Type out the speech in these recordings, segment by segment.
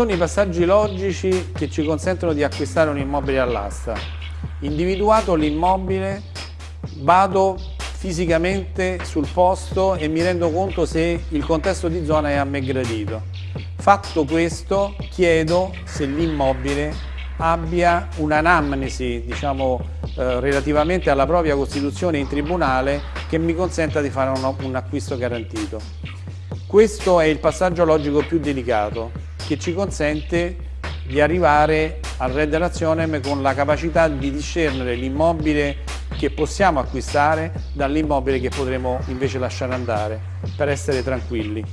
sono i passaggi logici che ci consentono di acquistare un immobile all'asta? Individuato l'immobile, vado fisicamente sul posto e mi rendo conto se il contesto di zona è a me gradito. Fatto questo, chiedo se l'immobile abbia un'anamnesi, diciamo, eh, relativamente alla propria costituzione in tribunale che mi consenta di fare un, un acquisto garantito. Questo è il passaggio logico più delicato che ci consente di arrivare al Red Razionem con la capacità di discernere l'immobile che possiamo acquistare dall'immobile che potremo invece lasciare andare per essere tranquilli.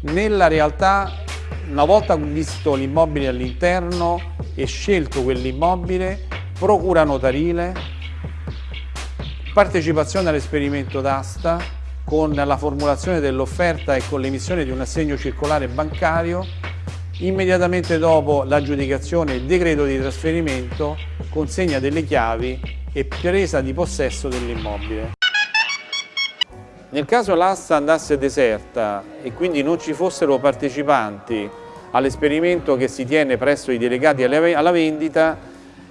Nella realtà, una volta visto l'immobile all'interno e scelto quell'immobile, procura notarile, partecipazione all'esperimento d'asta con la formulazione dell'offerta e con l'emissione di un assegno circolare bancario, immediatamente dopo l'aggiudicazione e decreto di trasferimento, consegna delle chiavi e presa di possesso dell'immobile. Nel caso l'asta andasse deserta e quindi non ci fossero partecipanti all'esperimento che si tiene presso i delegati alla vendita,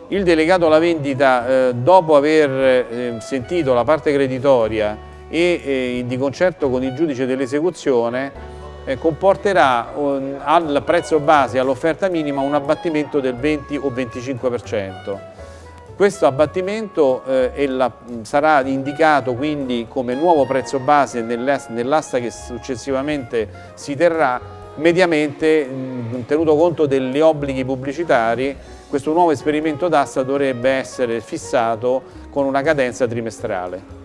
il delegato alla vendita, eh, dopo aver eh, sentito la parte creditoria e eh, di concerto con il giudice dell'esecuzione, comporterà un, al prezzo base, all'offerta minima, un abbattimento del 20 o 25%. Questo abbattimento eh, sarà indicato quindi come nuovo prezzo base nell'asta che successivamente si terrà mediamente mh, tenuto conto degli obblighi pubblicitari questo nuovo esperimento d'asta dovrebbe essere fissato con una cadenza trimestrale.